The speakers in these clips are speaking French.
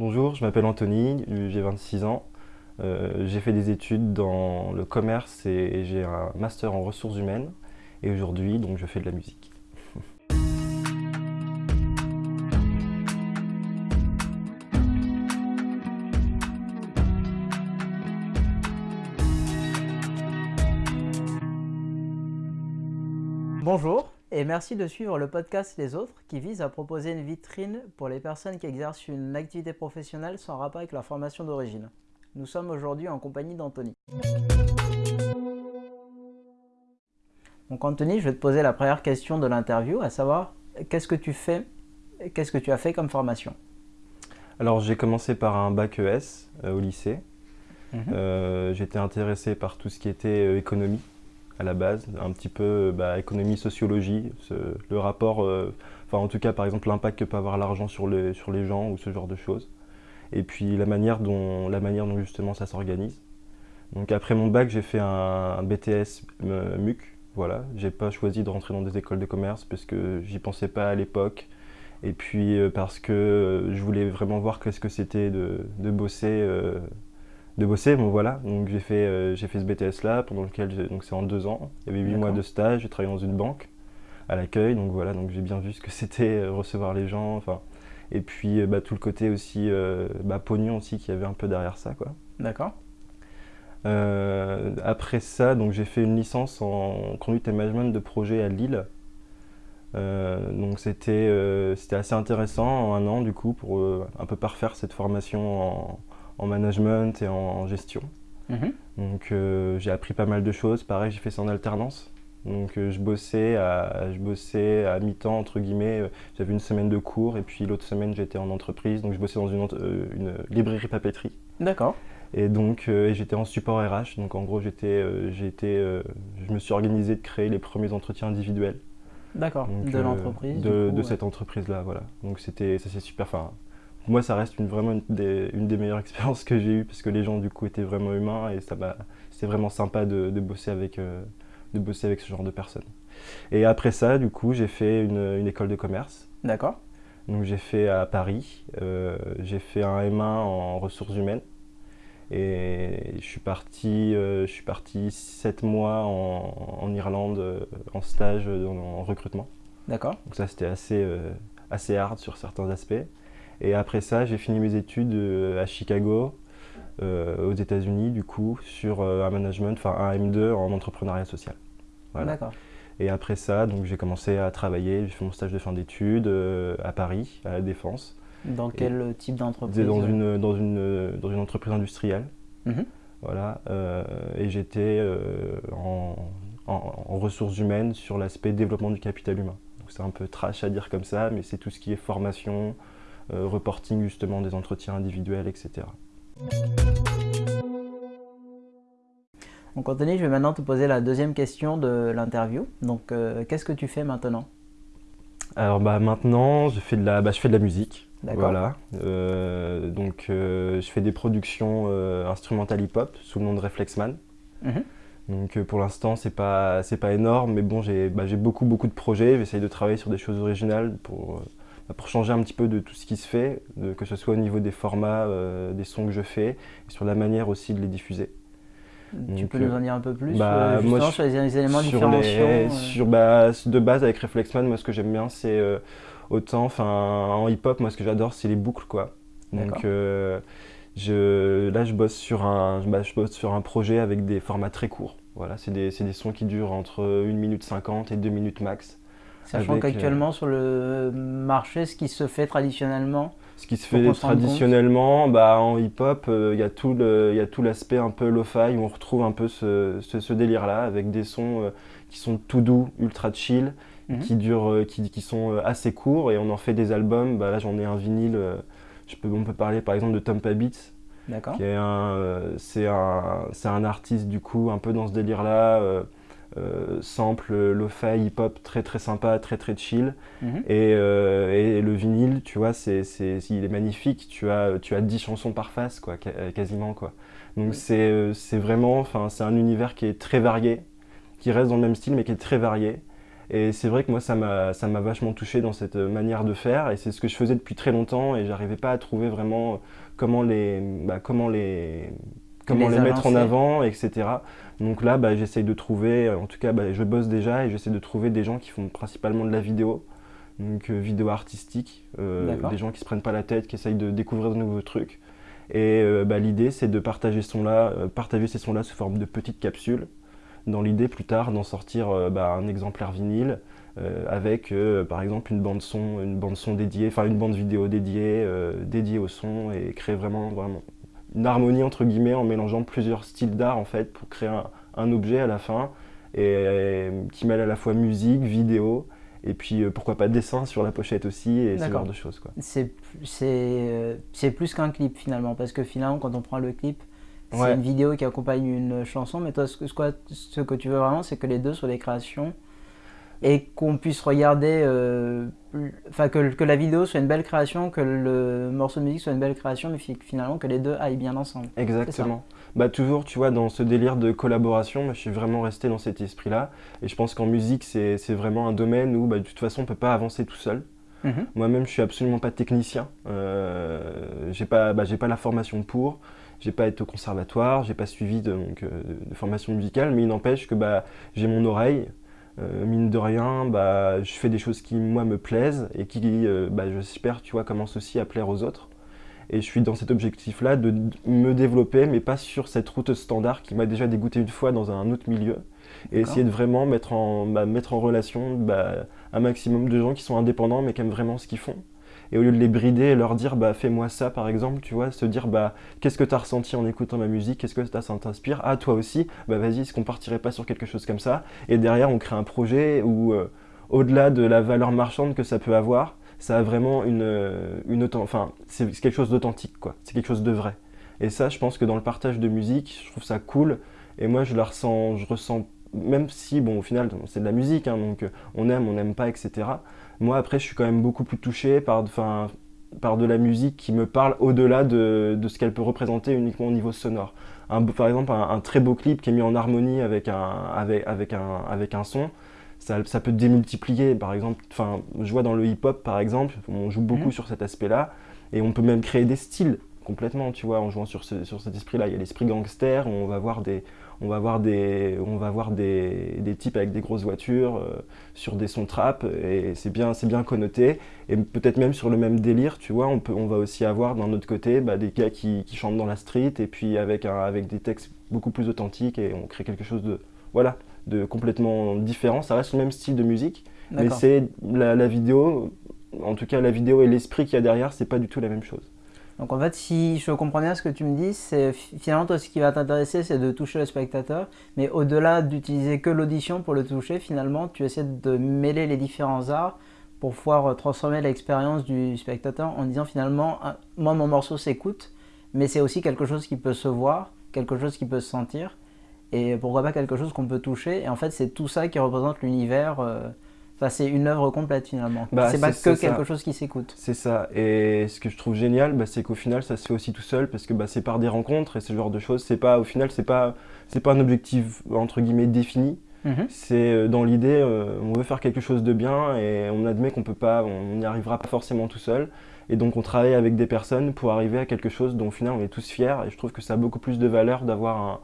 Bonjour, je m'appelle Anthony, j'ai 26 ans. Euh, j'ai fait des études dans le commerce et, j'ai un master en ressources humaines. Et aujourd'hui, donc, je fais de la musique. Merci de suivre le podcast Les Autres qui vise à proposer une vitrine pour les personnes qui exercent une activité professionnelle sans rapport avec leur formation d'origine. Nous sommes aujourd'hui en compagnie d'Anthony. Donc Anthony, je vais te poser la première question de l'interview, à savoir qu'est-ce que tu fais, qu'est-ce que tu as fait comme formation? Alors j'ai commencé par un bac ES euh, au lycée. Mhm. Euh, j'étais intéressé par tout ce qui était euh, économie à la base, un petit peu bah, économie, sociologie, le rapport, euh, enfin en tout cas par exemple l'impact que peut avoir l'argent sur les, sur les gens ou ce genre de choses. Et puis la manière dont, la manière dont justement ça s'organise. Donc après mon bac, j'ai fait un, BTS euh, MUC, voilà. J'ai pas choisi de rentrer dans des écoles de commerce parce que j'y pensais pas à l'époque. Et puis euh, parce que je voulais vraiment voir qu'est-ce que c'était de, de, bosser de bosser. Bon voilà, donc j'ai fait, euh, j'ai fait ce BTS là pendant lequel donc c'est en deux ans. Il y avait huit mois de stage, j'ai travaillé dans une banque à l'accueil, donc voilà, donc j'ai bien vu ce que c'était euh, recevoir les gens, enfin. Et puis euh, bah, tout le côté aussi bah, pognon aussi qu'il y avait un peu derrière ça quoi. D'accord. après ça, donc j'ai fait une licence en conduite et management de projet à Lille. donc c'était c'était assez intéressant en un an du coup pour un peu parfaire cette formation en, en management et en, gestion. Mhm. Donc euh, j'ai appris pas mal de choses. Pareil, j'ai fait ça en alternance. Donc euh, je bossais à, je bossais à mi-temps, entre guillemets. Euh, j'avais une semaine de cours et puis l'autre semaine j'étais en entreprise. Donc je bossais dans une, une librairie papeterie. D'accord. Et donc j'étais en support RH. Donc en gros, j'étais, je me suis organisé de créer les premiers entretiens individuels. D'accord, de l'entreprise De, de cette entreprise-là, voilà. Donc c'était, ça c'est super, enfin, moi, ça reste une, vraiment une des, une des, meilleures expériences que j'ai eues parce que les gens, du coup, étaient vraiment humains et c'était vraiment sympa de, de bosser avec, euh, de bosser avec ce genre de personnes. Et après ça, du coup, j'ai fait une, une, école de commerce. D'accord. Donc, j'ai fait à Paris. Euh, j'ai fait un M1 en ressources humaines. Et je suis parti, euh, je suis parti 7 mois en, en Irlande en stage en, en recrutement. D'accord. Donc ça, c'était assez, assez hard sur certains aspects. Et après ça, j'ai fini mes études euh, à Chicago, euh, aux États-Unis, du coup, sur euh, un management, enfin un M2 en entrepreneuriat social. D'accord. Et après ça, donc j'ai commencé à travailler, j'ai fait mon stage de fin d'études à Paris, à la Défense. Dans quel type d'entreprise dans une, dans, une, dans une entreprise industrielle. Mhm. Voilà. et j'étais en, en, ressources humaines sur l'aspect développement du capital humain. C'est un peu trash à dire comme ça, mais c'est tout ce qui est formation, reporting justement des entretiens individuels, etc. Donc Anthony, je vais maintenant te poser la deuxième question de l'interview. Donc euh, qu'est-ce que tu fais maintenant? Alors bah, maintenant, je fais de la, bah, je fais de la musique. Voilà. Euh, donc je fais des productions instrumentales hip-hop sous le nom de Reflexman. Mhm. Donc pour l'instant, c'est pas, pas énorme, mais bon, j'ai bah, beaucoup, beaucoup de projets. J'essaye de travailler sur des choses originales pour pour changer un petit peu de tout ce qui se fait, que ce soit au niveau des formats, euh, des sons que je fais, et sur la manière aussi de les diffuser. Tu peux nous en dire un peu plus bah, euh, moi, sur les éléments sur euh sur, bah, De base, avec Reflexman, moi ce que j'aime bien, c'est autant, enfin en hip-hop, moi ce que j'adore, c'est les boucles. quoi. Donc je, là, je bosse, sur un, bah, je bosse sur un projet avec des formats très courts. Voilà, c'est des, des, sons qui durent entre 1 minute 50 et 2 minutes max. Sachant euh, qu'actuellement sur le marché, ce qui se fait traditionnellement Ce qui se fait traditionnellement, bah, en hip-hop, euh, il y a tout l'aspect un peu lo-fi où on retrouve un peu ce, ce, délire-là avec des sons euh, qui sont tout doux, ultra chill, mhm. qui, durent, qui, qui, sont assez courts et on en fait des albums. Bah, là j'en ai un vinyle, je peux, on peut parler par exemple de Tompa Beats. D'accord. C'est un, un artiste du coup un peu dans ce délire-là euh, sample lo-fi hip-hop très très sympa, très très chill. Mhm. Euh, et, le vinyle, tu vois, c'est, il est magnifique. Tu as, tu as 10 chansons par face, quoi, quasiment. Quoi. Donc c'est vraiment, c'est un univers qui est très varié, qui reste dans le même style, mais qui est très varié. Et c'est vrai que moi, ça m'a vachement touché dans cette manière de faire. Et c'est ce que je faisais depuis très longtemps. Et j'arrivais pas à trouver vraiment comment les, bah, comment les, comment les, mettre en avant, etc. Donc là, bah, j'essaye de trouver, en tout cas, bah, je bosse déjà et j'essaie de trouver des gens qui font principalement de la vidéo, donc euh, vidéo artistique, euh, des gens qui se prennent pas la tête, qui essayent de découvrir de nouveaux trucs. Et euh, bah, l'idée, c'est de partager, son là, partager ces sons-là sous forme de petites capsules, dans l'idée plus tard d'en sortir bah, un exemplaire vinyle, avec par exemple une bande son, une bande son dédiée, enfin une bande vidéo dédiée, dédiée au son et créer vraiment, vraiment une harmonie entre guillemets en mélangeant plusieurs styles d'art en fait pour créer un, objet à la fin et, qui mêle à la fois musique, vidéo et puis euh, pourquoi pas dessin sur la pochette aussi et ce genre de choses. Euh, c'est plus qu'un clip finalement parce que finalement quand on prend le clip c'est une vidéo qui accompagne une chanson mais toi ce que, ce que tu veux vraiment c'est que les deux soient des créations et qu'on puisse regarder, euh, enfin que, que, la vidéo soit une belle création, que le morceau de musique soit une belle création, mais finalement que les deux aillent bien ensemble. Exactement. Bah toujours, tu vois, dans ce délire de collaboration, je suis vraiment resté dans cet esprit-là. Et je pense qu'en musique, c'est vraiment un domaine où, bah, de toute façon, on peut pas avancer tout seul. Mhm. Moi-même, je suis absolument pas technicien. Euh, j'ai pas, bah, pas la formation pour. J'ai pas été au conservatoire, j'ai pas suivi de, donc, euh, de, formation musicale, mais il n'empêche que bah, j'ai mon oreille, euh, mine de rien, bah, je fais des choses qui, moi, me plaisent et qui, euh, bah, j'espère, tu vois, commencent aussi à plaire aux autres. Et je suis dans cet objectif-là de me développer, mais pas sur cette route standard qui m'a déjà dégoûté une fois dans un autre milieu. Et essayer de vraiment mettre en, bah, mettre en relation un maximum de gens qui sont indépendants, mais qui aiment vraiment ce qu'ils font et au lieu de les brider leur dire bah fais-moi ça par exemple, tu vois, se dire bah qu'est-ce que tu as ressenti en écoutant ma musique, qu'est-ce que ça t'inspire, ah toi aussi, bah vas-y, est-ce qu'on partirait pas sur quelque chose comme ça? Et derrière on crée un projet où euh, au-delà de la valeur marchande que ça peut avoir, ça a vraiment une, euh, une enfin c'est quelque chose d'authentique quoi, c'est quelque chose de vrai. Et ça je pense que dans le partage de musique, je trouve ça cool et moi je la ressens, je ressens même si, bon, au final, c'est de la musique, hein, donc euh, on aime, on n'aime pas, etc. Moi, après, je suis quand même beaucoup plus touché par, par de la musique qui me parle au-delà de, de, ce qu'elle peut représenter uniquement au niveau sonore. Un, par exemple, un, très beau clip qui est mis en harmonie avec un, avec, avec un, avec un son, ça, ça, peut démultiplier. Par exemple, enfin, je vois dans le hip-hop, par exemple, on joue beaucoup mhm. sur cet aspect-là, et on peut même créer des styles complètement, tu vois, en jouant sur, ce, sur cet esprit-là. Il y a l'esprit gangster, où on va voir des, on va voir des, on va voir des, des types avec des grosses voitures euh, sur des sons trap et c'est bien, c'est bien connoté. Et peut-être même sur le même délire, tu vois, on, peut, on va aussi avoir d'un autre côté bah, des gars qui, qui, chantent dans la street et puis avec, un, avec des textes beaucoup plus authentiques et on crée quelque chose de, voilà, de complètement différent. Ça reste le même style de musique, mais c'est la, la vidéo, en tout cas la vidéo et l'esprit qu'il y a derrière, c'est pas du tout la même chose. Donc en fait, si je comprends bien ce que tu me dis, c'est finalement toi ce qui va t'intéresser, c'est de toucher le spectateur, mais au-delà d'utiliser que l'audition pour le toucher, finalement, tu essaies de mêler les différents arts pour pouvoir transformer l'expérience du spectateur en disant finalement, moi mon morceau s'écoute, mais c'est aussi quelque chose qui peut se voir, quelque chose qui peut se sentir, et pourquoi pas quelque chose qu'on peut toucher. Et en fait, c'est tout ça qui représente l'univers. Euh, c'est une œuvre complète finalement. Bah, c'est pas que quelque chose qui s'écoute. C'est ça. Et ce que je trouve génial, bah, c'est qu'au final, ça se fait aussi tout seul parce que bah, c'est par des rencontres et ce genre de choses. C'est pas, au final, c'est pas, c'est pas un objectif entre guillemets défini. Mhm. C'est euh, dans l'idée, euh, on veut faire quelque chose de bien et on admet qu'on peut pas, on n'y arrivera pas forcément tout seul. Et donc on travaille avec des personnes pour arriver à quelque chose dont au final on est tous fiers. Et je trouve que ça a beaucoup plus de valeur d'avoir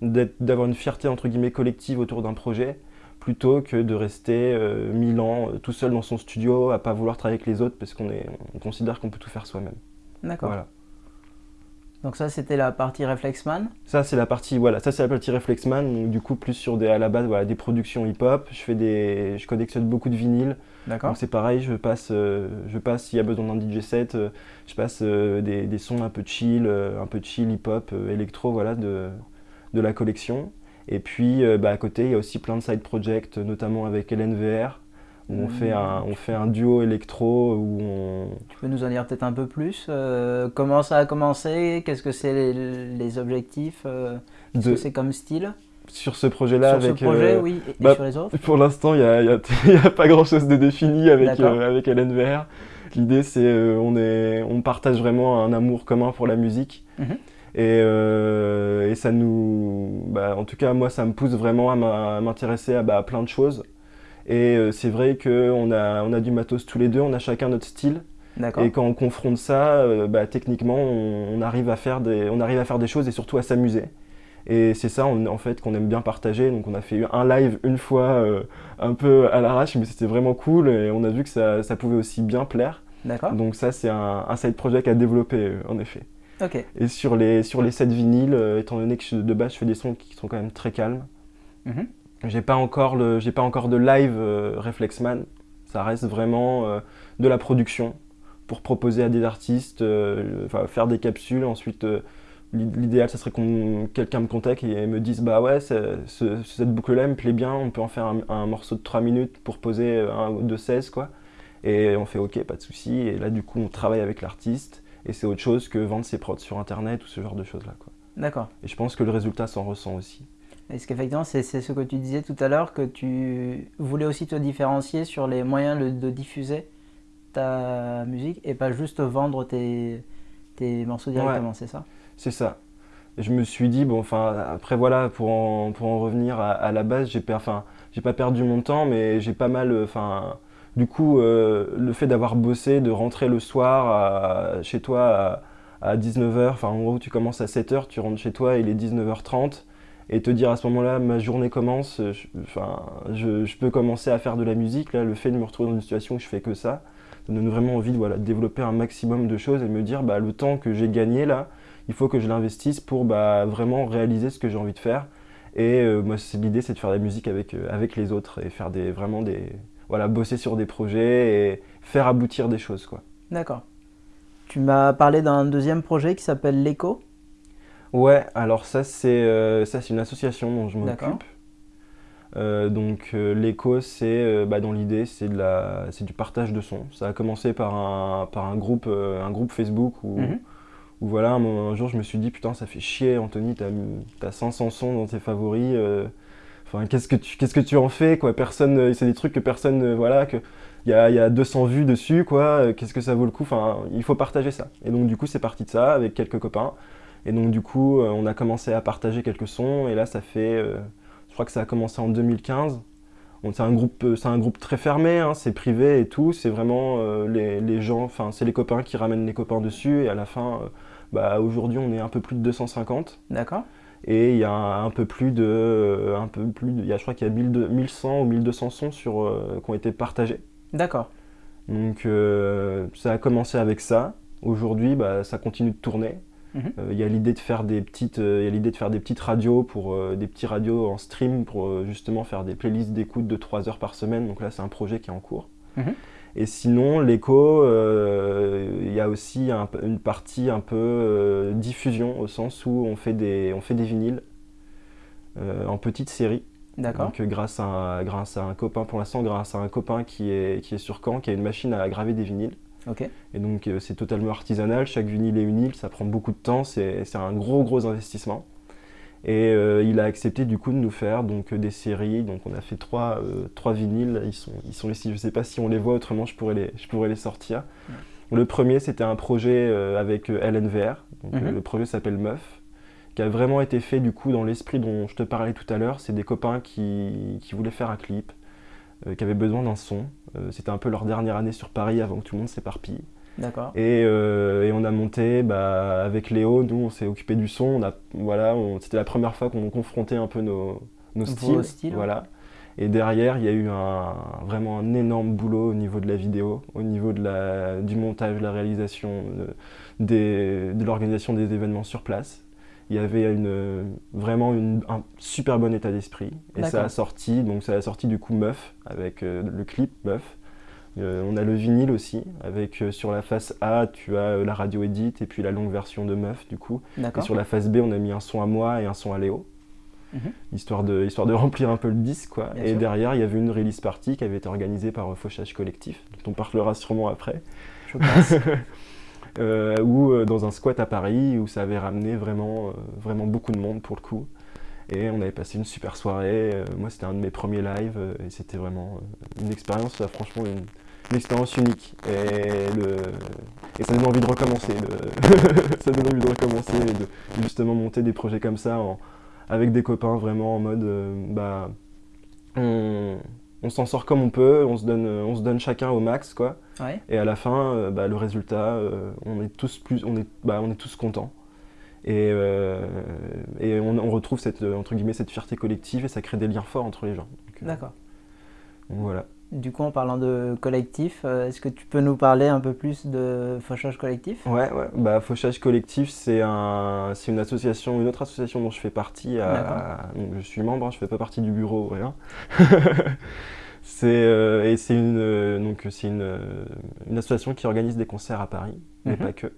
d'avoir une fierté entre guillemets collective autour d'un projet plutôt que de rester euh, mille ans euh, tout seul dans son studio à pas vouloir travailler avec les autres parce qu'on on considère qu'on peut tout faire soi-même. D'accord. Donc ça c'était la partie Reflexman. Ça c'est la partie voilà, ça c'est la partie Reflexman, du coup plus sur des à la base voilà, des productions hip-hop, je fais des je collectionne beaucoup de vinyles. D'accord. Donc c'est pareil, je passe euh, je passe s'il y a besoin d'un DJ set, je passe des, des, sons un peu chill, un peu chill hip-hop, électro voilà de de la collection. Et puis euh, bah, à côté, il y a aussi plein de side projects, notamment avec LNVR, où on, fait un, on fait un duo électro. Où on... Tu peux nous en dire peut-être un peu plus euh, Comment ça a commencé Qu'est-ce que c'est les, objectifs euh, Qu'est-ce que c'est comme style? Sur ce projet-là Sur ce projet, oui, et, bah, sur les autres? Pour l'instant, il n'y a, y a, pas grand-chose de défini avec, avec LNVR. L'idée, c'est on on partage vraiment un amour commun pour la musique. Euh, et, ça nous, bah, en tout cas moi ça me pousse vraiment à m'intéresser à, bah, plein de choses. Et c'est vrai qu'on a, on a du matos tous les deux, on a chacun notre style. Et quand on confronte ça, bah, techniquement, on, arrive à faire des, on arrive à faire des choses et surtout à s'amuser. Et c'est ça en fait qu'on aime bien partager. Donc on a fait un live une fois euh, un peu à l'arrache, mais c'était vraiment cool et on a vu que ça, ça pouvait aussi bien plaire. Donc ça c'est un, un, side project à développer euh, en effet. Et sur les, sur les sets vinyles, euh, étant donné que de base je fais des sons qui sont quand même très calmes, mm-hmm. j'ai pas, encore le, pas encore de live Reflexman. Ça reste vraiment de la production pour proposer à des artistes, faire des capsules, ensuite L'idéal, ce serait que quelqu'un me contacte et me dise Bah ouais, cette boucle-là me plaît bien, on peut en faire un, morceau de 3 minutes pour poser un ou deux 16, quoi. Et on fait Ok, pas de souci. Et là, du coup, on travaille avec l'artiste et c'est autre chose que vendre ses prods sur internet ou ce genre de choses-là, quoi. D'accord. Et je pense que le résultat s'en ressent aussi. Est-ce qu'effectivement, c'est ce que tu disais tout à l'heure, que tu voulais aussi te différencier sur les moyens de, diffuser ta musique et pas juste vendre tes, tes morceaux directement, c'est ça? C'est ça. je me suis dit, bon, enfin, après voilà, pour en, pour en revenir à, la base, j'ai pas perdu mon temps, mais j'ai pas mal, enfin, du coup, euh, le fait d'avoir bossé, de rentrer le soir chez toi à, 19h, enfin, en gros, tu commences à 7h, tu rentres chez toi, il est 19h30, et te dire à ce moment-là, ma journée commence, je, peux commencer à faire de la musique, là, le fait de me retrouver dans une situation où je fais que ça, ça donne vraiment envie de, développer un maximum de choses et me dire, bah, le temps que j'ai gagné là, il faut que je l'investisse pour bah, vraiment réaliser ce que j'ai envie de faire. Et euh, moi, l'idée, c'est de faire de la musique avec, euh, avec les autres et faire des, vraiment des, voilà, bosser sur des projets et faire aboutir des choses. quoi. D'accord. Tu m'as parlé d'un deuxième projet qui s'appelle l'ECO Ouais, alors ça, c'est euh, ça c'est une association dont je m'occupe. donc l'ECO, c'est bah, dans l'idée, c'est du partage de sons. Ça a commencé par un, par un, groupe, un groupe Facebook où, mhm voilà, un, jour je me suis dit, putain, ça fait chier, Anthony, t'as as 500 sons dans tes favoris. Euh, qu'est-ce que tu en fais Personne, euh, c'est des trucs que personne, euh, voilà, que il y a, y a, 200 vues dessus quoi. Qu'est-ce que ça vaut le coup? Il faut partager ça. Et donc du coup, c'est parti de ça avec quelques copains. Et donc du coup, on a commencé à partager quelques sons. Et là, ça fait, je crois que ça a commencé en 2015. C'est un groupe, un groupe très fermé, hein, c'est privé et tout. C'est vraiment les, les, gens, enfin, c'est les copains qui ramènent les copains dessus. Et à la fin bah, aujourd'hui, on est un peu plus de 250. D'accord. Et il y a un, peu plus de. Un peu plus il y a, je crois qu'il y a 1100 ou 1200 sons sur, euh, qui ont été partagés. D'accord. Donc euh, ça a commencé avec ça. Aujourd'hui, bah, ça continue de tourner. Mhm. Euh, il y a l'idée de faire des petites, il y a l'idée de faire des peties radios pour des petits radios en stream pour justement faire des playlists d'écoute de 3 heures par semaine. Donc là, c'est un projet qui est en cours. Mhm. Et sinon, l'écho, euh, il y a aussi une partie un peu euh, diffusion, au sens où on fait des, on fait des vinyles euh, en petite série. D'accord. Donc grâce à, grâce à un copain, pour l'instant, grâce à un copain qui est, qui est sur Caen, qui a une machine à graver des vinyles. Ok. Et donc c'est totalement artisanal, chaque vinyle est unique, ça prend beaucoup de temps, c'est un gros gros investissement. Et euh, il a accepté du coup de nous faire donc, des séries. Donc on a fait trois, euh, trois vinyles. Ils sont, ils sont ici. Je ne sais pas si on les voit, autrement je pourrais les, je pourrais les sortir. Le premier, c'était un projet euh, avec LNVR. Donc, mhm. Le projet s'appelle Meuf, qui a vraiment été fait du coup dans l'esprit dont je te parlais tout à l'heure. C'est des copains qui, qui, voulaient faire un clip, qui avaient besoin d'un son. c'était un peu leur dernière année sur Paris avant que tout le monde s'éparpille. D'accord. Euh, et, on a monté, bah, avec Léo, nous on s'est occupé du son. On a, voilà, c'était la première fois qu'on confrontait un peu nos, nos styles. Voilà. Et derrière, il y a eu un, vraiment un énorme boulot au niveau de la vidéo, au niveau de la, du montage, de la réalisation, de, de l'organisation des événements sur place. Il y avait une, vraiment un super bon état d'esprit. Et ça a sorti, donc ça a sorti du coup Meuf, avec euh, le clip Meuf. Euh, on a le vinyle aussi, avec euh, sur la face A, tu as euh, la radio edit et puis la longue version de Meuf du coup. Et sur la face B, on a mis un son à moi et un son à Léo. Mhm. histoire, de, histoire de remplir un peu le disque. Quoi. et derrière, il y avait une release party qui avait été organisée par Fauchage Collectif, dont on parlera sûrement après. Je pense. ou dans un squat à Paris, où ça avait ramené vraiment, vraiment beaucoup de monde pour le coup. Et on avait passé une super soirée. moi, c'était un de mes premiers lives et c'était vraiment une expérience, franchement, une, une expérience unique. Et, le, et ça donne envie de recommencer. ça donne envie de recommencer et de justement monter des projets comme ça avec des copains vraiment en mode euh, bah, on, on s'en sort comme on peut, on se donne, on se donne chacun au max, quoi. Ouais. Et à la fin, bah, le résultat, on est tous plus, on est, bah, on est tous contents. Et, et on, on, retrouve cette, entre guillemets, cette fierté collective et ça crée des liens forts entre les gens. D'accord. Voilà. Du coup, en parlant de collectif, euh, est-ce que tu peux nous parler un peu plus de Fauchage Collectif? Ouais, ouais. Bah, Fauchage Collectif, c'est un, une association, une autre association dont je fais partie. donc, je suis membre, hein, je ne fais pas partie du bureau, rien. c'est euh, et c'est une, euh, donc c'est une, une, association qui organise des concerts à Paris, mais mhm. pas que.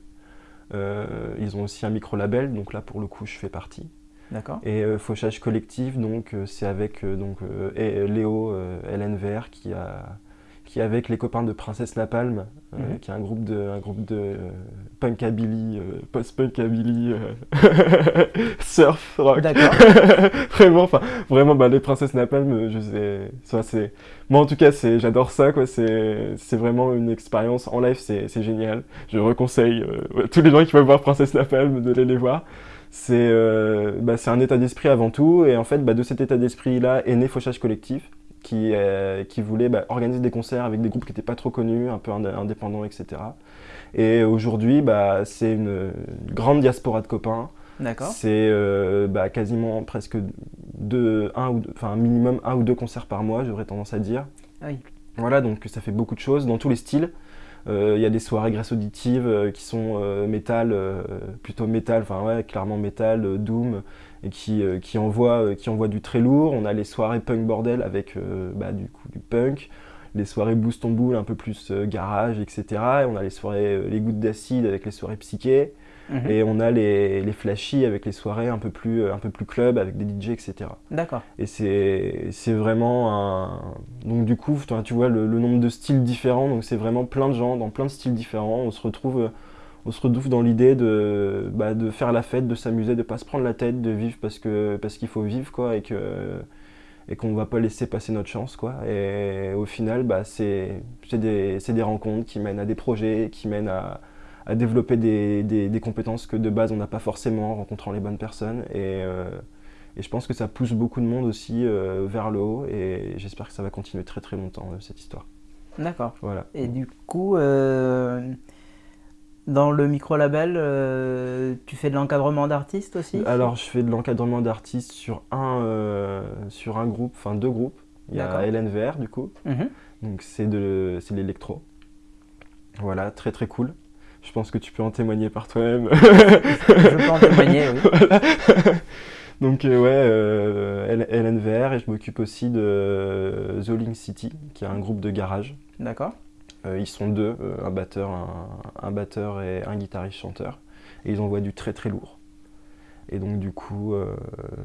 ils ont aussi un micro label, donc là pour le coup, je fais partie. D'accord. Et euh, Fauchage Collectif, donc euh, c'est avec euh, donc, et, Léo LNVR qui a qui avec les copains de Princesse Napalm, mhm. qui est un groupe de, un groupe de punkabilly, post-punkabilly, surf rock. D'accord. vraiment, enfin, vraiment, bah, les Princesses Napalm, je sais, ça c'est, moi en tout cas, c'est, j'adore ça, quoi. C'est, c'est vraiment une expérience en live, c'est, c'est génial. Je reconseille tous les gens qui veulent voir Princesse Napalm de les voir c'est euh, bah, un état d'esprit avant tout. Et en fait, bah, de cet état d'esprit-là est né Fauchage Collectif, qui, euh, qui voulait bah, organiser des concerts avec des groupes qui n'étaient pas trop connus, un peu indépendants, etc. Et aujourd'hui, bah, c'est une, grande diaspora de copains. D'accord. C'est euh, quasiment presque deux, un ou enfin minimum un ou deux concerts par mois, j'aurais tendance à dire. Ah oui. Voilà, donc ça fait beaucoup de choses dans tous les styles. Euh, il y a des soirées graisse auditive euh, qui sont euh, métal, plutôt métal, enfin ouais, clairement métal, doom, et qui, qui, envoie du très lourd. On a les soirées punk bordel avec bah, du coup du punk les soirées boost on boule un peu plus garage, etc. Et on a les soirées les gouttes d'acide avec les soirées psychées. Mhm. Et on a les, les flashy avec les soirées un peu plus, un peu plus club avec des DJ, etc. D'accord. Et c'est vraiment un. Donc, du coup, tu vois le, nombre de styles différents. Donc, c'est vraiment plein de gens dans plein de styles différents. On se retrouve, on se retrouve dans l'idée de, bah, de faire la fête, de s'amuser, de pas se prendre la tête, de vivre parce qu'il parce qu'il faut vivre, quoi. Et que et qu'on ne va pas laisser passer notre chance. Quoi. Et au final, bah, c'est des, des rencontres qui mènent à des projets, qui mènent à, à développer des, des, compétences que de base on n'a pas forcément en rencontrant les bonnes personnes. Et, euh, et, je pense que ça pousse beaucoup de monde aussi euh, vers le haut et j'espère que ça va continuer très très longtemps euh, cette histoire. D'accord. Voilà. Et du coup, dans le micro-label, tu fais de l'encadrement d'artistes aussi? Alors je fais de l'encadrement d'artistes sur, un sur un groupe, enfin deux groupes. Il y a LNVR du coup, mhm. donc c'est de l'électro. Voilà, très très cool. Je pense que tu peux en témoigner par toi-même. je peux en témoigner, oui. Donc euh, ouais, euh, LNVR et je m'occupe aussi de Zoling City, qui est un groupe de garage. D'accord. Euh, ils sont deux, un batteur, un, batteur et un guitariste chanteur. Et ils envoient du très très lourd. Et donc du coup...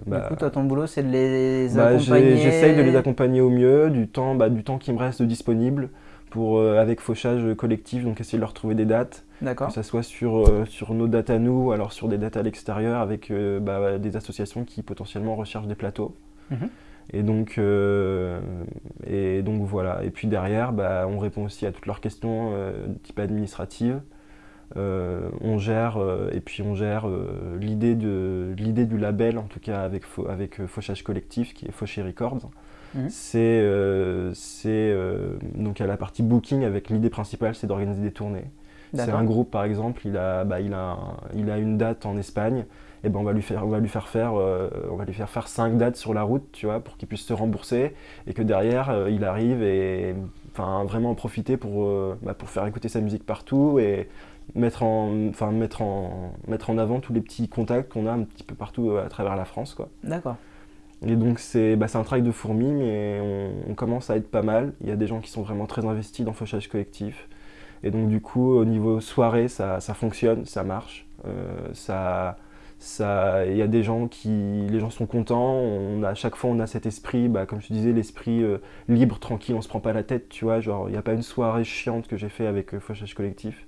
Bah, du coup, toi, ton boulot, c'est de les bah, accompagner J'essaye de les accompagner au mieux, du temps, bah, du temps qui me reste disponible pour, avec fauchage collectif, donc essayer de leur trouver des dates. Que ce soit sur, euh, sur nos dates à nous, ou alors sur des dates à l'extérieur avec euh, bah, des associations qui potentiellement recherchent des plateaux. Mhm. Et donc, euh, et donc voilà. Et puis derrière, bah, on répond aussi à toutes leurs questions type administrative. on gère et puis on gère l'idée de l'idée du label en tout cas avec avec Fauchage collectif qui est Fauché Records. Mhm. C'est c'est donc à la partie booking avec l'idée principale c'est d'organiser des tournées. C'est un groupe, par exemple, il a, bah, il a, il a une date en Espagne, et ben on va lui faire, on va lui faire faire, euh, on va lui faire faire cinq dates sur la route, tu vois, pour qu'il puisse se rembourser, et que derrière, euh, il arrive et, enfin, vraiment en profiter pour, euh, bah, pour faire écouter sa musique partout et mettre en, enfin, mettre en, mettre en avant tous les petits contacts qu'on a un petit peu partout à travers la France, quoi. D'accord. Et donc c'est bah, un travail de fourmi, mais on, commence à être pas mal. Il y a des gens qui sont vraiment très investis dans fauchage collectif. Et donc du coup, au niveau soirée, ça, ça fonctionne, ça marche. Euh, ça, ça, il y a des gens qui, les gens sont contents. On a, à chaque fois, on a cet esprit, bah, comme je te disais, l'esprit euh, libre, tranquille. On se prend pas la tête, tu vois. Genre, il n'y a pas une soirée chiante que j'ai fait avec euh, Fauchage Collectif.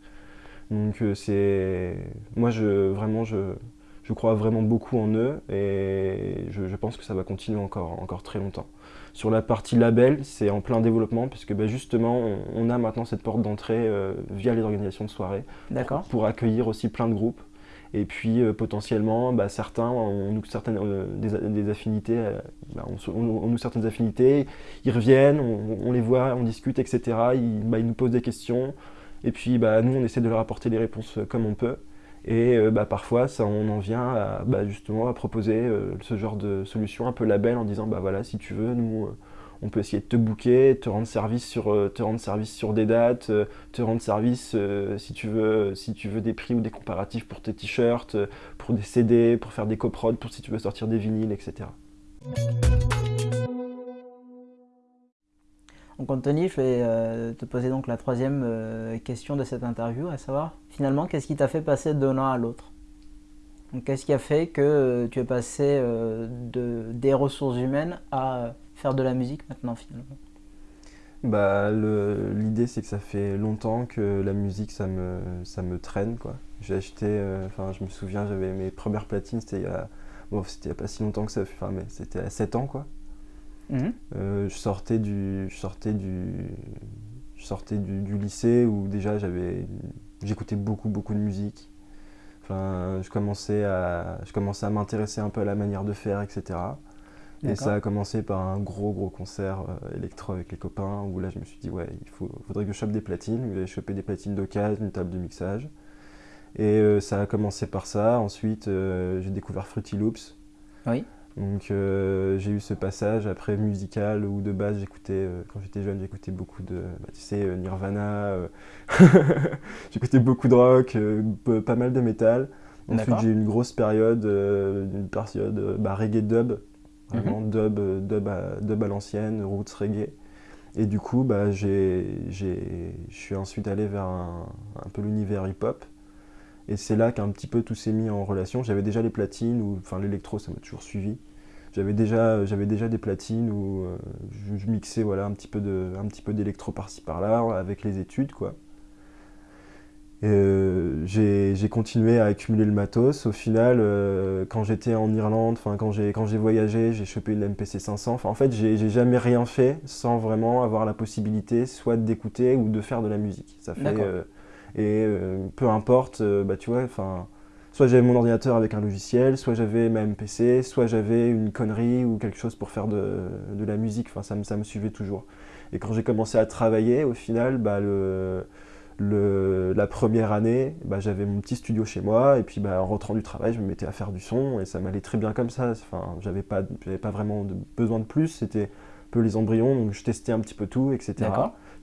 Donc c'est, moi, je, vraiment, je, je crois vraiment beaucoup en eux et je, je pense que ça va continuer encore, encore très longtemps. Sur la partie label, c'est en plein développement puisque bah, justement, on, a maintenant cette porte d'entrée euh, via les organisations de soirées pour, pour, accueillir aussi plein de groupes Et puis potentiellement, bah, certains ont certaines, des, affinités, bah, on, nous certaines affinités, ils reviennent, on, les voit, on discute, etc. Ils, bah, ils, nous posent des questions. Et puis bah, nous, on essaie de leur apporter les réponses comme on peut. Et bah, parfois, ça, on en vient à, bah, justement à proposer ce genre de solution un peu label en disant bah voilà, si tu veux, nous, on peut essayer de te booker, te rendre service sur, euh, te rendre service sur des dates, euh, te rendre service euh, si, tu veux, si tu veux des prix ou des comparatifs pour tes t-shirts, pour des CD, pour faire des coprods, pour si tu veux sortir des vinyles, etc. Donc Anthony, je vais te poser donc la troisième question de cette interview, à savoir finalement qu'est-ce qui t'a fait passer d'un an à l'autre? Qu'est-ce qui a fait que tu es passé de, des ressources humaines à faire de la musique maintenant finalement? Bah, L'idée c'est que ça fait longtemps que la musique ça me, traîne. J'ai acheté, euh, enfin je me souviens, j'avais mes premières platines, c'était il y a, c'était pas si longtemps que ça, mais c'était à 7 ans quoi. Mhm. Euh, je sortais du, je sortais du, je sortais du, lycée où déjà j'avais, j'écoutais beaucoup beaucoup de musique. Enfin, je commençais à, je commençais à m'intéresser un peu à la manière de faire, etc. Et ça a commencé par un gros gros concert euh, électro avec les copains où là je me suis dit ouais il faut, faudrait que je chope des platines. J'ai chopé des platines d'occasion, une table de mixage. Et euh, ça a commencé par ça. Ensuite euh, j'ai découvert Fruity Loops. Oui. Donc j'ai eu ce passage après musical où de base j'écoutais, quand j'étais jeune j'écoutais beaucoup de, bah, tu sais, Nirvana, j'écoutais beaucoup de rock, pas mal de métal. Ensuite j'ai eu une grosse période, une période bah, reggae dub vraiment mhm. dub, dub, à, dub à l'ancienne, roots reggae. Et du coup, bah, je suis ensuite allé vers un, peu l'univers hip-hop. Et c'est là qu'un petit peu tout s'est mis en relation. J'avais déjà les platines, ou enfin l'électro, ça m'a toujours suivi. J'avais déjà, déjà des platines où euh, je, mixais voilà, un petit peu d'électro par-ci par-là avec les études. quoi. Euh, j'ai continué à accumuler le matos. Au final, euh, quand j'étais en Irlande, quand j'ai voyagé, j'ai chopé une MPC 500. en fait, j'ai jamais rien fait sans vraiment avoir la possibilité soit d'écouter ou de faire de la musique. Ça fait euh, et peu importe, bah tu vois, enfin, soit j'avais mon ordinateur avec un logiciel, soit j'avais ma MPC, soit j'avais une connerie ou quelque chose pour faire de, de la musique. Enfin, ça me ça me suivait toujours. Et quand j'ai commencé à travailler, au final, bah le la première année, bah, j'avais mon petit studio chez moi, et puis bah, en rentrant du travail, je me mettais à faire du son, et ça m'allait très bien comme ça. Enfin, j'avais pas, pas vraiment besoin de plus, c'était peu les embryons, donc je testais un petit peu tout, etc.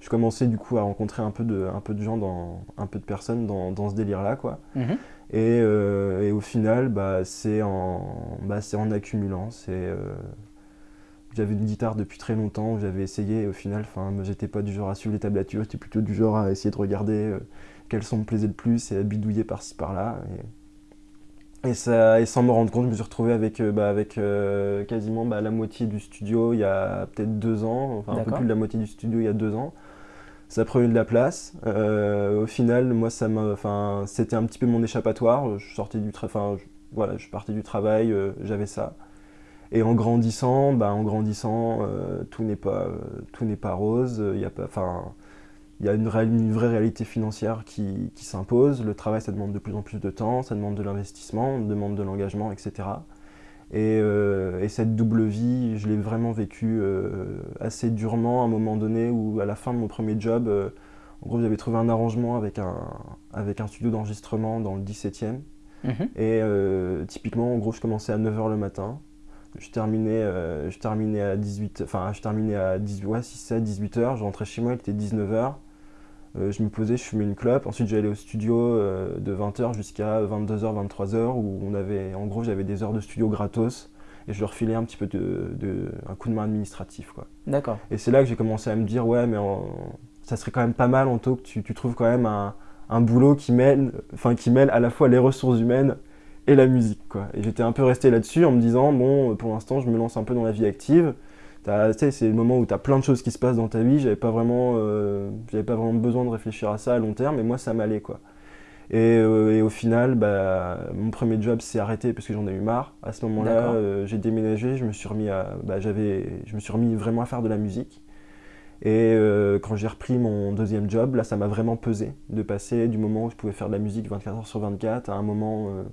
Je commençais du coup à rencontrer un peu de, un peu de gens, dans, un peu de personnes dans, dans ce délire-là, quoi. Mhm. et, euh, et, au final, bah, c'est en, bah, en accumulant, c'est... Euh, j'avais une guitare depuis très longtemps, j'avais essayé et au final, j'étais pas du genre à suivre les tablatures, j'étais plutôt du genre à essayer de regarder euh, quels sons me plaisaient le plus et à bidouiller par-ci par-là. Et, ça, et sans me rendre compte, je me suis retrouvé avec, euh, bah, avec euh, quasiment bah, la moitié du studio il y a peut-être deux ans, enfin un peu plus de la moitié du studio il y a deux ans. Ça prenait de la place. au final, moi, ça enfin, c'était un petit peu mon échappatoire. Je sortais du, enfin, voilà, je partais du travail, j'avais ça. Et en grandissant, bah, en grandissant, euh, tout n'est pas euh, tout n'est pas rose. Il y a pas, enfin, il y a une, une, vraie réalité financière qui, qui s'impose. Le travail, ça demande de plus en plus de temps, ça demande de l'investissement, demande de l'engagement, etc. Et, euh, et, cette double vie, je l'ai vraiment vécue assez durement à un moment donné où, à la fin de mon premier job, en gros, j'avais trouvé un arrangement avec un, avec un studio d'enregistrement dans le 17e. Mhm. Et typiquement, en gros, je commençais à 9h le matin. Je terminais, euh, je terminais à 18 enfin je terminais à 18, ouais, 6, 18 h je rentrais chez moi, il était 19 h euh, je me posais, je fumais une clope. Ensuite, j'allais au studio euh, de 20h jusqu'à 22h, 23h, où on avait, en gros, j'avais des heures de studio gratos et je leur filais un petit peu de, un coup de main administratif. D'accord. Et c'est là que j'ai commencé à me dire, ouais, mais ça serait quand même pas mal en tout que tu, tu trouves quand même un, un boulot qui mêle, enfin, qui mêle à la fois les ressources humaines et la musique. Quoi. Et j'étais un peu resté là-dessus en me disant, bon, pour l'instant, je me lance un peu dans la vie active. C'est le moment où tu as plein de choses qui se passent dans ta vie. J'avais pas vraiment, euh, pas vraiment besoin de réfléchir à ça à long terme, mais moi, ça m'allait, quoi. Et, euh, et, au final, bah, mon premier job s'est arrêté parce que j'en ai eu marre. À ce moment-là, euh, j'ai déménagé, je me suis remis à, bah, je me suis remis vraiment à faire de la musique. Et quand j'ai repris mon deuxième job, là, ça m'a vraiment pesé de passer du moment où je pouvais faire de la musique 24 heures sur 24 à un moment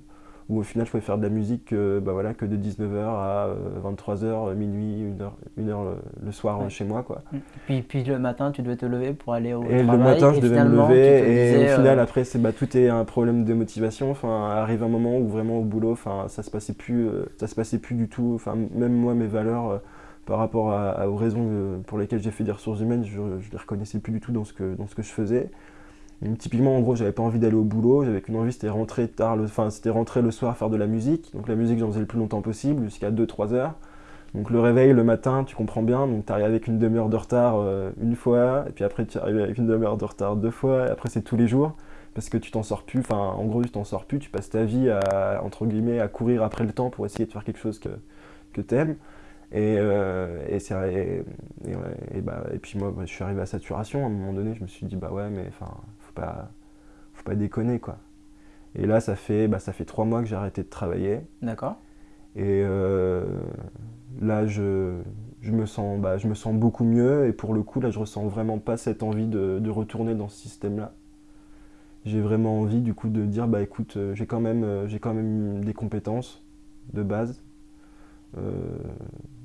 où au final je pouvais faire de la musique bah, voilà, que de 19h à 23h, euh, minuit, 1h, heure le soir chez moi. Quoi. Mm. Puis, puis le matin, tu devais te lever pour aller au et travail. Et le matin, je devais me lever. Et au final, après, bah, tout est un problème de motivation. Enfin, arrive un moment où vraiment au boulot, enfin, ça se passait plus, ça se passait plus du tout. Enfin, même moi, mes valeurs par rapport aux raisons pour lesquelles j'ai fait des ressources humaines, je ne les reconnaissais plus du tout dans ce que, dans ce que je faisais. Typiquement, en gros, j'avais pas envie d'aller au boulot, j'avais qu'une envie, c'était rentrer tard, enfin, c'était rentrer le soir faire de la musique. Donc la musique, j'en faisais le plus longtemps possible, jusqu'à 2-3 heures. Donc le réveil le matin, tu comprends bien, donc tu arrives avec une demi-heure de retard euh, une fois, et puis après tu arrives avec une demi-heure de retard deux fois, et après c'est tous les jours, parce que tu t'en sors plus, enfin en gros tu t'en sors plus, tu passes ta vie à, entre guillemets, à courir après le temps pour essayer de faire quelque chose que, que tu aimes. Et, euh, et, bah, et, puis moi, je suis arrivé à saturation. À un moment donné, je me suis dit, bah ouais, mais enfin, pas, faut pas déconner, quoi. Et là, ça fait, bah, ça fait trois mois que j'ai arrêté de travailler. D'accord. Et euh, là, je, je, me sens, bah, je me sens beaucoup mieux. Et pour le coup, là, je ressens vraiment pas cette envie de, de retourner dans ce système-là. J'ai vraiment envie, du coup, de dire, bah écoute, euh, j'ai quand, même, j'ai quand même des compétences de base. Euh,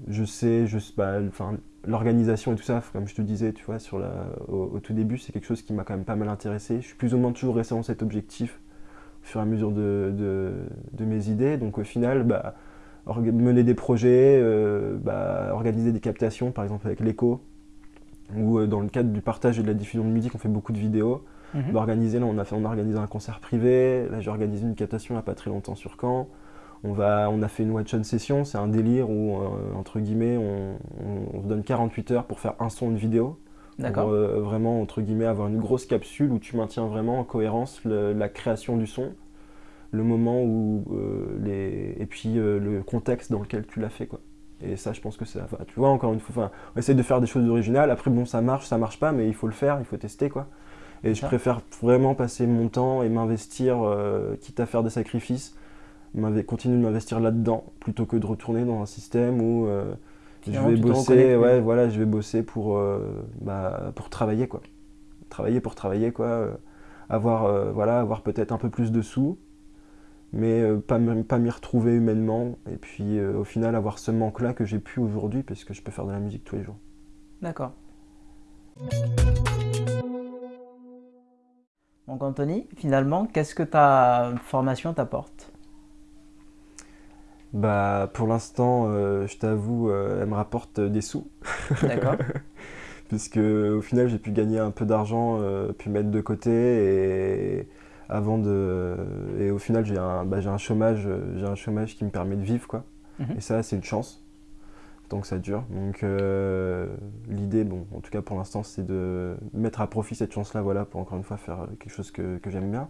je sais, je, bah, enfin, l'organisation et tout ça, comme je te disais, tu vois, sur la, au, tout début, c'est quelque chose qui m'a quand même pas mal intéressé. Je suis plus ou moins toujours resté dans cet objectif au fur et à mesure de, de, mes idées. Donc au final, bah, mener des projets, euh, bah, organiser des captations, par exemple avec l'écho, ou euh, dans le cadre du partage et de la diffusion de musique, on fait beaucoup de vidéos. Mhm. Organiser, là, on a, fait, on a organisé un concert privé, là j'ai organisé une captation il n'y a pas très longtemps sur Caen. On, va, on a fait une watch-on session, c'est un délire où, euh, entre guillemets, on, on, donne 48 heures pour faire un son, une vidéo. D'accord. Euh, vraiment, entre guillemets, avoir une grosse capsule où tu maintiens vraiment en cohérence la création du son, le moment où. Euh, les, et puis le contexte dans lequel tu l'as fait, quoi. Et ça, je pense que c'est. tu vois, encore une fois, on essaie de faire des choses originales. Après, bon, ça marche, ça marche pas, mais il faut le faire, il faut tester, quoi. Et je préfère vraiment passer mon temps et m'investir, quitte à faire des sacrifices, continuer de m'investir là-dedans plutôt que de retourner dans un système où euh, je vais bosser, ouais, voilà, je vais bosser pour, euh, bah, pour travailler quoi. Travailler pour travailler quoi. Euh, avoir, voilà, avoir peut-être un peu plus de sous, mais pas, pas m'y retrouver humainement. Et puis au final avoir ce manque-là que j'ai plus aujourd'hui parce que je peux faire de la musique tous les jours. D'accord. Donc Anthony, finalement, qu'est-ce que ta formation t'apporte? Bah, pour l'instant, euh, je t'avoue, euh, elle me rapporte des sous. D'accord. Puisque au final, j'ai pu gagner un peu d'argent, euh, puis mettre de côté et avant de et au final, j'ai un, bah, un chômage, j'ai un chômage qui me permet de vivre quoi. Mhm. Et ça, c'est une chance tant que ça dure. Donc l'idée, bon, en tout cas pour l'instant, c'est de mettre à profit cette chance-là, voilà, pour encore une fois faire quelque chose que, que j'aime bien.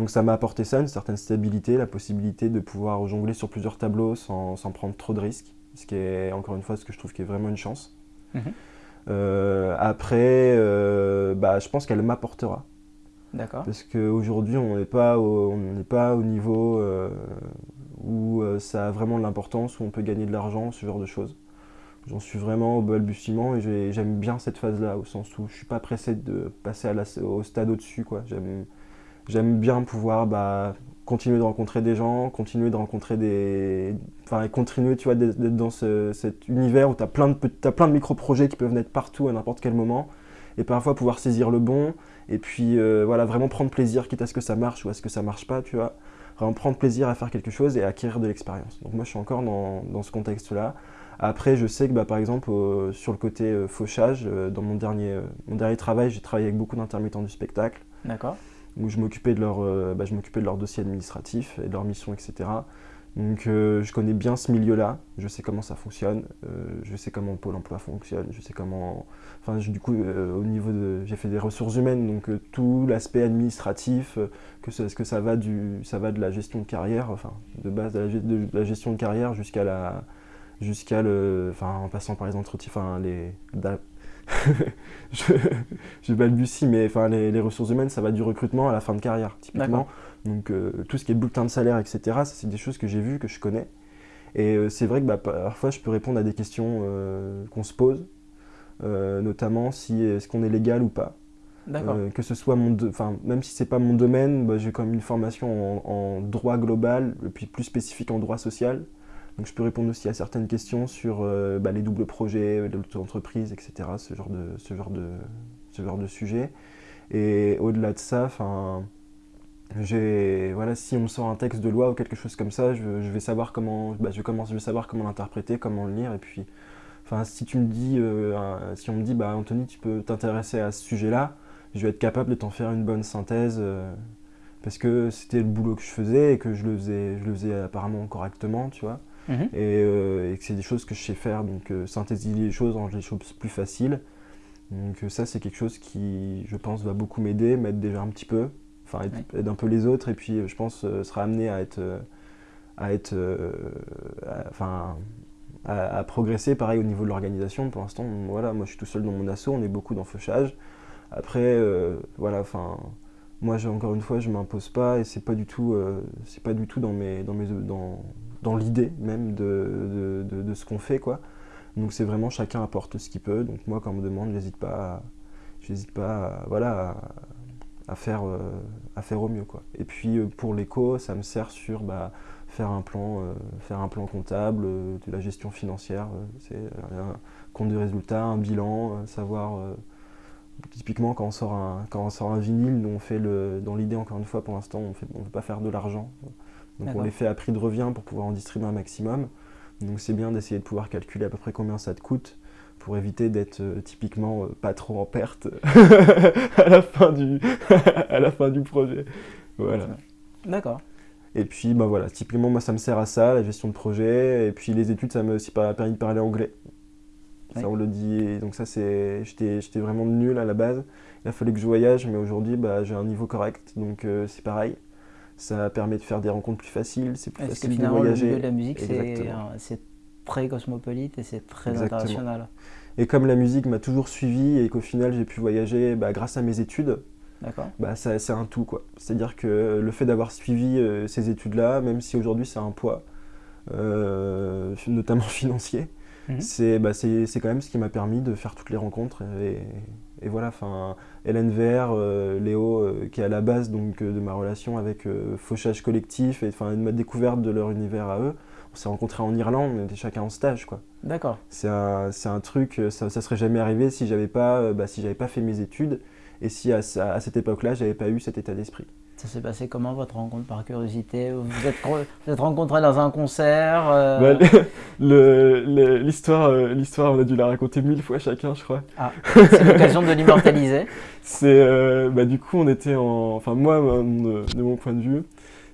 Donc ça m'a apporté ça, une certaine stabilité, la possibilité de pouvoir jongler sur plusieurs tableaux sans, prendre trop de risques, ce qui est encore une fois ce que je trouve qui est vraiment une chance. Mhm. Euh, après, euh, bah, je pense qu'elle m'apportera. D'accord. Parce qu'aujourd'hui, on n'est pas, au, pas au niveau euh, où ça a vraiment de l'importance, où on peut gagner de l'argent, ce genre de choses. J'en suis vraiment au balbutiement et j'aime bien cette phase-là, au sens où je ne suis pas pressé de passer à au stade au-dessus. J'aime J'aime bien pouvoir bah, continuer de rencontrer des gens, continuer de rencontrer des. Enfin, continuer tu vois, d'être dans cet univers où tu as plein de, de micro-projets qui peuvent naître partout à n'importe quel moment. Et parfois pouvoir saisir le bon. Et puis euh, voilà, vraiment prendre plaisir, quitte à ce que ça marche ou à ce que ça marche pas, tu vois. Vraiment prendre plaisir à faire quelque chose et acquérir de l'expérience. Donc moi, je suis encore dans, dans ce contexte-là. Après, je sais que bah, par exemple, sur le côté euh, fauchage, euh, dans mon dernier, mon dernier travail, j'ai travaillé avec beaucoup d'intermittents du spectacle. D'accord où je m'occupais de, leur, euh, bah, de leur dossier administratif et de leur mission, etc. Donc euh, je connais bien ce milieu-là, je sais comment ça fonctionne, euh, je sais comment Pôle emploi fonctionne, je sais comment... Enfin du coup au niveau de... J'ai fait des ressources humaines, donc tout l'aspect administratif, que ce que ça va, du, ça va de la gestion de carrière, enfin de base de la, de la gestion de carrière jusqu'à la... jusqu'à le... Enfin en passant par les entretiens, enfin les je, je balbutie, mais enfin, les, ressources humaines, ça va du recrutement à la fin de carrière, typiquement. Donc euh, tout ce qui est bulletin de salaire, etc., c'est des choses que j'ai vues, que je connais. Et euh, c'est vrai que bah, parfois, je peux répondre à des questions euh, qu'on se pose. notamment si est-ce qu'on est légal ou pas. que ce soit mon, enfin même si c'est pas mon domaine, bah, j'ai quand même une formation en, droit global et puis plus spécifique en droit social. Donc je peux répondre aussi à certaines questions sur bah, les doubles projets, l'auto-entreprise, etc. Ce genre de, ce genre de, ce genre de sujet. Et au-delà de ça, enfin voilà, si on me sort un texte de loi ou quelque chose comme ça, je, vais savoir comment, bah, je vais savoir comment l'interpréter, comment le lire, et puis, enfin, si tu me dis, euh, si on me dit, bah, Anthony, tu peux t'intéresser à ce sujet-là, je vais être capable de t'en faire une bonne synthèse, euh, parce que c'était le boulot que je faisais et que je le faisais, je le faisais apparemment correctement, tu vois, mhm. euh, et, que c'est des choses que je sais faire, donc synthétiser les choses, rendre les choses plus faciles. Donc ça, c'est quelque chose qui, je pense, va beaucoup m'aider, m'aide déjà un petit peu, enfin aide, un peu les autres et puis je pense euh, sera amené à être euh, à être euh, enfin à, progresser pareil au niveau de l'organisation pour l'instant voilà moi je suis tout seul dans mon assaut on est beaucoup dans fauchage après voilà enfin moi encore une fois je m'impose pas et c'est pas du tout c'est pas du tout dans mes dans mes dans, dans l'idée même de, de, ce qu'on fait quoi donc c'est vraiment chacun apporte ce qu'il peut donc moi quand on me demande j'hésite pas j'hésite pas voilà à faire, euh, à faire au mieux. Quoi. Et puis euh, pour l'éco, ça me sert sur bah, faire, un plan, euh, faire un plan comptable, de la gestion financière, c'est un compte de résultats, un bilan, savoir typiquement quand on sort un, quand on sort un vinyle, on fait le, dans l'idée encore une fois pour l'instant on ne veut pas faire de l'argent. Donc on les fait à prix de revient pour pouvoir en distribuer un maximum. Donc c'est bien d'essayer de pouvoir calculer à peu près combien ça te coûte pour éviter d'être euh, typiquement euh, pas trop en perte à, la fin du à la fin du projet. Voilà. D'accord. Et puis bah voilà, typiquement moi ça me sert à ça, la gestion de projet, et puis les études ça m'a aussi permis de parler anglais. Ça on le dit, donc ça c'est, j'étais vraiment nul à la base, il a fallu que je voyage, mais aujourd'hui bah, j'ai un niveau correct, donc euh, c'est pareil. Ça permet de faire des rencontres plus faciles, c'est plus facile de voyager. de la musique c'est très cosmopolite et c'est très international. Et comme la musique m'a toujours suivi et qu'au final j'ai pu voyager bah, grâce à mes études, bah, c'est un tout. quoi. C'est-à-dire que le fait d'avoir suivi euh, ces études-là, même si aujourd'hui c'est un poids, euh, notamment financier, mhm. bah, c'est quand même ce qui m'a permis de faire toutes les rencontres. Et, voilà, enfin, Hélène Vert, euh, Léo, qui est à la base donc, de ma relation avec Fauchage Collectif et de ma découverte de leur univers à eux, on s'est rencontrés en Irlande, on était chacun en stage, quoi. D'accord. C'est un, un, truc, euh, ça, ça serait jamais arrivé si j'avais pas, euh, bah, si j'avais pas fait mes études et si à, à cette époque-là, j'avais pas eu cet état d'esprit. Ça s'est passé comment votre rencontre par curiosité? Vous êtes, vous êtes rencontrés dans un concert euh... bah, L'histoire, euh, l'histoire, on a dû la raconter mille fois chacun, je crois. Ah, c'est l'occasion de l'immortaliser. c'est, bah, du coup, on était en, enfin moi, de mon point de vue,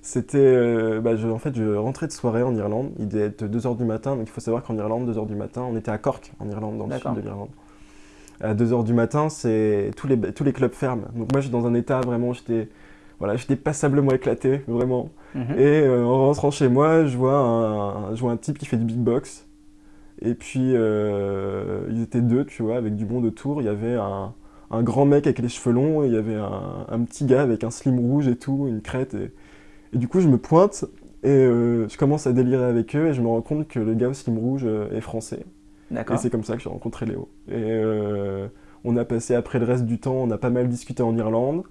c'était, euh, bah, en fait, je rentrais de soirée en Irlande, il devait être 2h du matin, donc il faut savoir qu'en Irlande, 2h du matin, on était à Cork, en Irlande, dans le sud de l'Irlande. À 2h du matin, c'est tous les, tous les clubs ferment. Donc moi, j'étais dans un état vraiment, j'étais voilà, j'étais passablement éclaté, vraiment. Mhm. Et euh, en rentrant chez moi, je vois, un, je vois un type qui fait du beatbox. Et puis, euh, ils étaient deux, tu vois, avec du monde autour. Il y avait un, un grand mec avec les cheveux longs, et il y avait un, un, petit gars avec un slim rouge et tout, une crête. Et, et du coup, je me pointe et euh, je commence à délirer avec eux et je me rends compte que le gars au slim rouge est français. Et c'est comme ça que j'ai rencontré Léo. Et on a passé après le reste du temps, on a pas mal discuté en Irlande.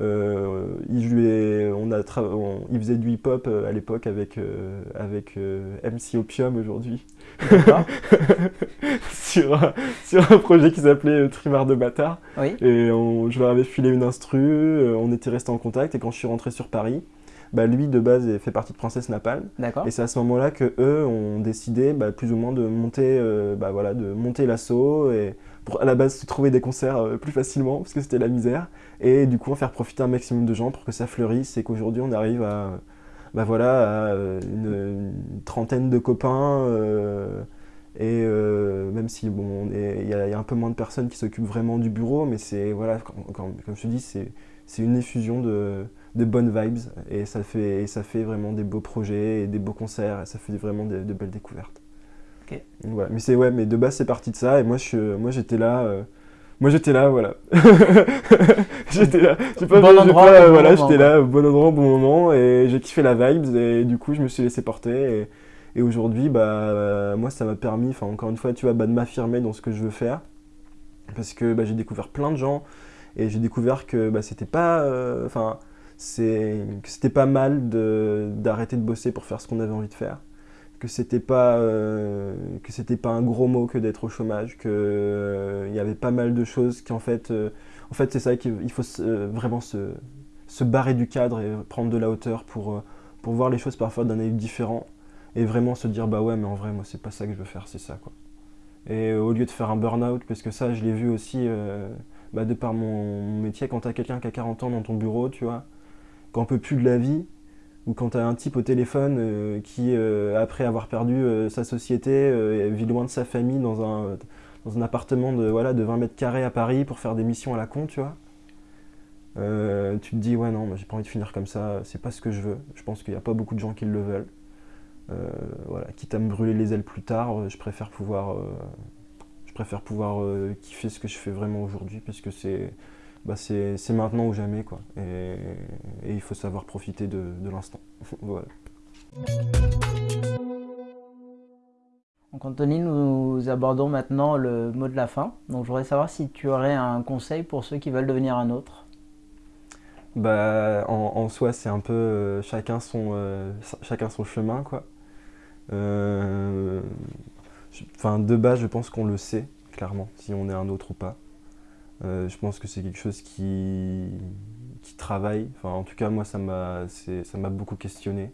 Il, jouait, on a il faisait du hip-hop à l'époque avec, avec MC Opium aujourd'hui. sur, un, sur un projet qui s'appelait Trimar de bâtard. Oui. Et on, je leur avais filé une instru, on était resté en contact et quand je suis rentré sur Paris, bah, lui de base fait partie de Princesse Napalm. Et c'est à ce moment-là que eux ont décidé bah, plus ou moins de monter, euh, bah, voilà, de monter l'assaut et pour à la base se trouver des concerts euh, plus facilement parce que c'était la misère et du coup en faire profiter un maximum de gens pour que ça fleurisse et qu'aujourd'hui on arrive à, bah, voilà, à une, trentaine de copains. Euh, et même si bon, il y, a un peu moins de personnes qui s'occupent vraiment du bureau, mais c'est voilà, comme, comme je te dis, c'est une effusion de, de bonnes vibes et ça, fait, et ça fait vraiment des beaux projets et des beaux concerts et ça fait vraiment de, belles découvertes. Ok. Voilà. Mais c'est ouais, mais de base c'est parti de ça et moi je, moi j'étais là. Euh, moi j'étais là, voilà. j'étais là. Pas, bon endroit, voilà, j'étais là, au bon endroit, au bon moment et j'ai kiffé la vibes et du coup je me suis laissé porter et, et aujourd'hui bah moi ça m'a permis, enfin encore une fois tu vois, bah, de m'affirmer dans ce que je veux faire parce que bah, j'ai découvert plein de gens et j'ai découvert que bah, c'était pas, enfin, c'était pas mal d'arrêter de, bosser pour faire ce qu'on avait envie de faire que c'était pas que c'était pas un gros mot que d'être au chômage que il y avait pas mal de choses qui en fait en fait c'est ça qu'il faut vraiment se, se barrer du cadre et prendre de la hauteur pour, pour voir les choses parfois d'un œil différent et vraiment se dire bah ouais mais en vrai moi c'est pas ça que je veux faire c'est ça quoi. Et au lieu de faire un burn-out parce que ça je l'ai vu aussi euh, bah, de par mon métier quand t'as quelqu'un qui a 40 ans dans ton bureau tu vois qu'on peut plus de la vie ou quand t'as un type au téléphone euh, qui euh, après avoir perdu sa société vit loin de sa famille dans un, dans un appartement de, voilà, de 20 mètres carrés à Paris pour faire des missions à la con tu vois. Tu te dis ouais non j'ai pas envie de finir comme ça c'est pas ce que je veux. Je pense qu'il n'y a pas beaucoup de gens qui le veulent. Euh, voilà, quitte à me brûler les ailes plus tard, euh, je préfère pouvoir, euh, je préfère pouvoir kiffer ce que je fais vraiment aujourd'hui parce que c'est bah c'est maintenant ou jamais quoi. Et, il faut savoir profiter de, l'instant. voilà. Donc Anthony, nous abordons maintenant le mot de la fin. Donc je voudrais savoir si tu aurais un conseil pour ceux qui veulent devenir un autre. Bah, en, soi, c'est un peu chacun, son, chacun son chemin. quoi. Euh, de base, je pense qu'on le sait, clairement, si on est un autre ou pas. Euh, je pense que c'est quelque chose qui, qui travaille. Enfin, en tout cas, moi, ça m'a beaucoup questionné.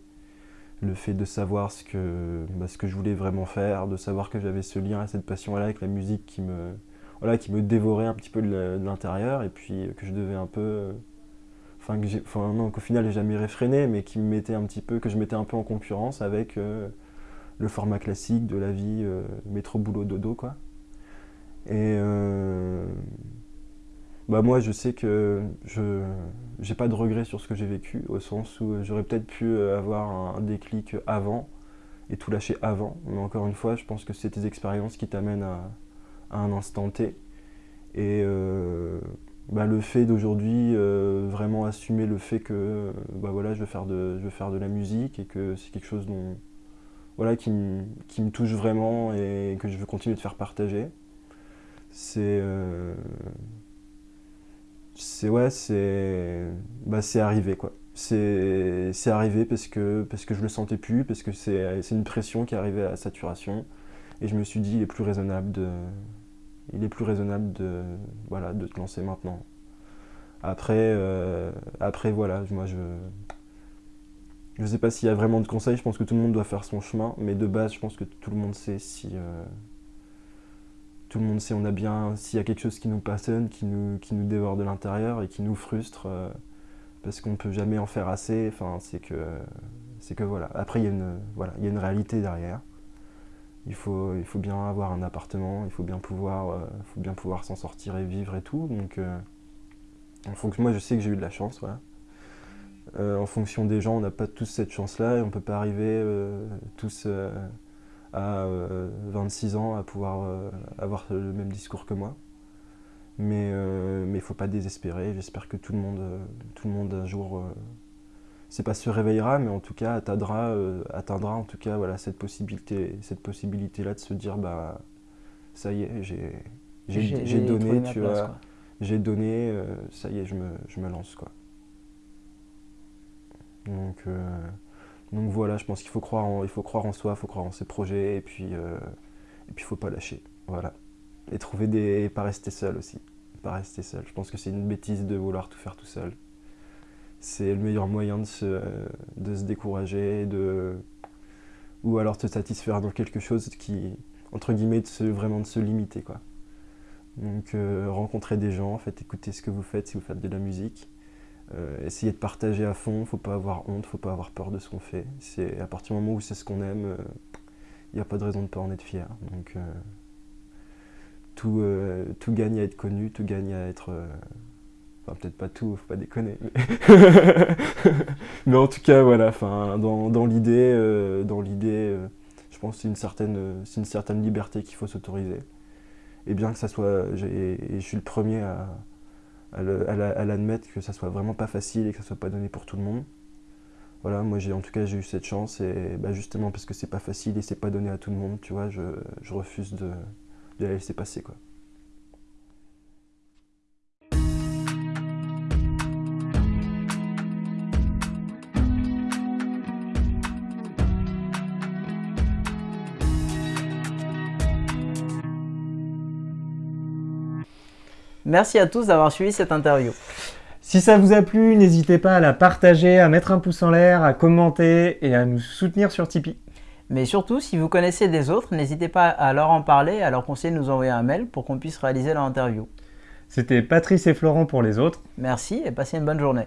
Le fait de savoir ce que, bah, ce que je voulais vraiment faire, de savoir que j'avais ce lien et cette passion-là avec la musique qui me, voilà, qui me dévorait un petit peu de l'intérieur et puis que je devais un peu enfin, enfin qu'au final j'ai jamais réfréné, mais qui me mettait un petit peu, que je mettais un peu en concurrence avec euh, le format classique de la vie euh, métro boulot dodo quoi. Et euh, bah moi je sais que je j'ai pas de regrets sur ce que j'ai vécu au sens où j'aurais peut-être pu avoir un déclic avant et tout lâcher avant. Mais encore une fois, je pense que c'est tes expériences qui t'amènent à, un instant T. Et euh, bah, le fait d'aujourd'hui vraiment assumer le fait que bah, voilà, je, veux faire de, je veux faire de la musique et que c'est quelque chose dont, voilà, qui, me touche vraiment et que je veux continuer de faire partager. C'est. Euh, c'est ouais, c'est. Bah, arrivé quoi. C'est arrivé parce que, parce que je le sentais plus, parce que c'est une pression qui arrivait à saturation. Et je me suis dit, il est plus raisonnable de. Il est plus raisonnable de, voilà, de te lancer maintenant. Après, euh, après voilà, moi je, je ne sais pas s'il y a vraiment de conseils, je pense que tout le monde doit faire son chemin, mais de base, je pense que tout le monde sait si. Euh, tout le monde sait, on a bien. S'il y a quelque chose qui nous passionne, qui nous, qui nous dévore de l'intérieur et qui nous frustre, euh, parce qu'on ne peut jamais en faire assez, enfin, c'est que. C'est que voilà. Après, il y, a une, voilà, il y a une réalité derrière. Il faut, il faut bien avoir un appartement, il faut bien pouvoir, euh, faut bien pouvoir s'en sortir et vivre et tout. Donc, en moi, je sais que j'ai eu de la chance, voilà. Euh, en fonction des gens, on n'a pas tous cette chance-là et on peut pas arriver euh, tous euh, à 26 ans à pouvoir avoir le même discours que moi. Mais il ne faut pas désespérer. J'espère que tout le monde, tout le monde un jour, c'est pas se réveillera, mais en tout cas atteindra, atteindra en tout cas voilà cette possibilité, cette possibilité là de se dire bah ça y est, j'ai donné, tu vois, j'ai donné, ça y est, je me, je me lance quoi. Donc, euh, donc voilà, je pense qu'il faut croire en, faut croire en soi, il faut croire en ses projets et puis euh, et faut pas lâcher. Voilà. Et trouver des pas rester seul aussi. Pas rester seul. Je pense que c'est une bêtise de vouloir tout faire tout seul. C'est le meilleur moyen de se, de se décourager, de ou alors te satisfaire dans quelque chose qui entre guillemets de se, vraiment de se limiter quoi. Donc euh, rencontrer des gens, faites écouter ce que vous faites si vous faites de la musique euh, essayer de partager à fond, faut pas avoir honte, faut pas avoir peur de ce qu'on fait. C'est à partir du moment où c'est ce qu'on aime, il euh, n'y a pas de raison de pas en être fier. Donc euh, tout, tout gagne à être connu, tout gagne à être enfin peut-être pas tout, faut pas déconner. Mais, en tout cas voilà, enfin dans, dans l'idée, dans l'idée, je pense que c'est une certaine, c'est une certaine liberté qu'il faut s'autoriser. Et bien que ça soit, et je suis le premier à à l'admettre que ça soit vraiment pas facile et que ça soit pas donné pour tout le monde. Voilà, moi j'ai en tout cas j'ai eu cette chance et bah, justement parce que c'est pas facile et c'est pas donné à tout le monde, tu vois, je, refuse de, de la laisser passer quoi. Merci à tous d'avoir suivi cette interview. Si ça vous a plu, n'hésitez pas à la partager, à mettre un pouce en l'air, à commenter et à nous soutenir sur Tipeee. Mais surtout, si vous connaissez des autres, n'hésitez pas à leur en parler, à leur conseiller de nous envoyer un mail pour qu'on puisse réaliser leur interview. C'était Patrice et Florent pour les autres. Merci et passez une bonne journée.